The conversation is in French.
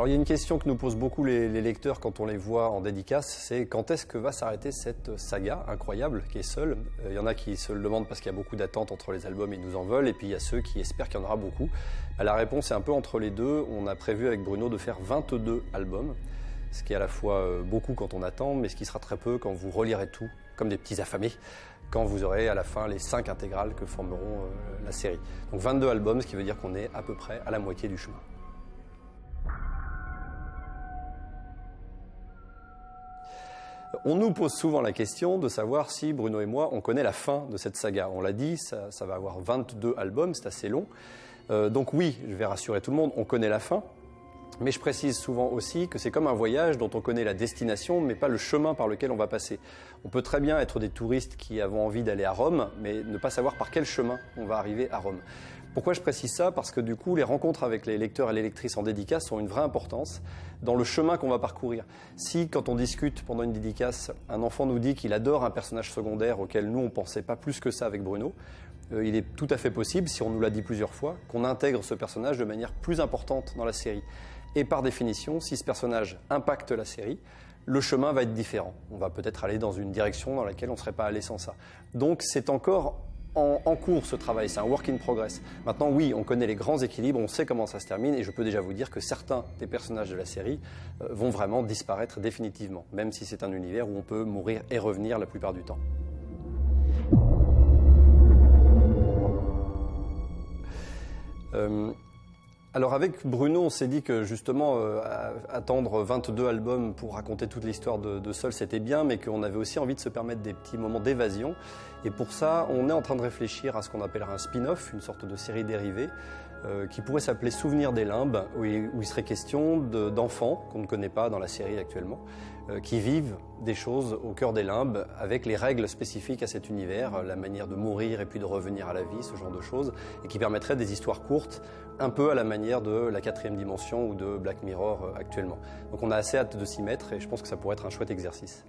Alors il y a une question que nous posent beaucoup les, lecteurs quand on les voit en dédicace, c'est quand est-ce que va s'arrêter cette saga incroyable qui est seule euh, Il y en a qui se le demandent parce qu'il y a beaucoup d'attentes entre les albums et ils nous en veulent, et puis il y a ceux qui espèrent qu'il y en aura beaucoup. Bah, la réponse est un peu entre les deux. On a prévu avec Bruno de faire 22 albums, ce qui est à la fois euh, beaucoup quand on attend, mais ce qui sera très peu quand vous relirez tout, comme des petits affamés, quand vous aurez à la fin les 5 intégrales que formeront euh, la série. Donc 22 albums, ce qui veut dire qu'on est à peu près à la moitié du chemin. On nous pose souvent la question de savoir si Bruno et moi, on connaît la fin de cette saga. On l'a dit, ça, va avoir 22 albums, c'est assez long. Euh, donc oui, je vais rassurer tout le monde, on connaît la fin. Mais je précise souvent aussi que c'est comme un voyage dont on connaît la destination, mais pas le chemin par lequel on va passer. On peut très bien être des touristes qui avons envie d'aller à Rome, mais ne pas savoir par quel chemin on va arriver à Rome. Pourquoi je précise ça? Parce que du coup, les rencontres avec les lecteurs et les lectrices en dédicace ont une vraie importance dans le chemin qu'on va parcourir. Si, quand on discute pendant une dédicace, un enfant nous dit qu'il adore un personnage secondaire auquel nous, on pensait pas plus que ça avec Bruno, euh, il est tout à fait possible, si on nous l'a dit plusieurs fois, qu'on intègre ce personnage de manière plus importante dans la série. Et par définition, si ce personnage impacte la série, le chemin va être différent. On va peut-être aller dans une direction dans laquelle on ne serait pas allé sans ça. Donc c'est encore en, cours ce travail, c'est un work in progress. Maintenant, oui, on connaît les grands équilibres, on sait comment ça se termine, et je peux déjà vous dire que certains des personnages de la série euh, vont vraiment disparaître définitivement, même si c'est un univers où on peut mourir et revenir la plupart du temps. Euh, alors avec Bruno, on s'est dit que justement euh, attendre 22 albums pour raconter toute l'histoire de, de Sol, c'était bien, mais qu'on avait aussi envie de se permettre des petits moments d'évasion. Et pour ça, on est en train de réfléchir à ce qu'on appellera un spin-off, une sorte de série dérivée, euh, qui pourrait s'appeler Souvenir des limbes, où il, serait question d'enfants qu'on ne connaît pas dans la série actuellement, euh, qui vivent des choses au cœur des limbes avec les règles spécifiques à cet univers, la manière de mourir et puis de revenir à la vie, ce genre de choses, et qui permettraient des histoires courtes, un peu à la manière de la quatrième dimension ou de Black Mirror euh, actuellement. Donc on a assez hâte de s'y mettre et je pense que ça pourrait être un chouette exercice.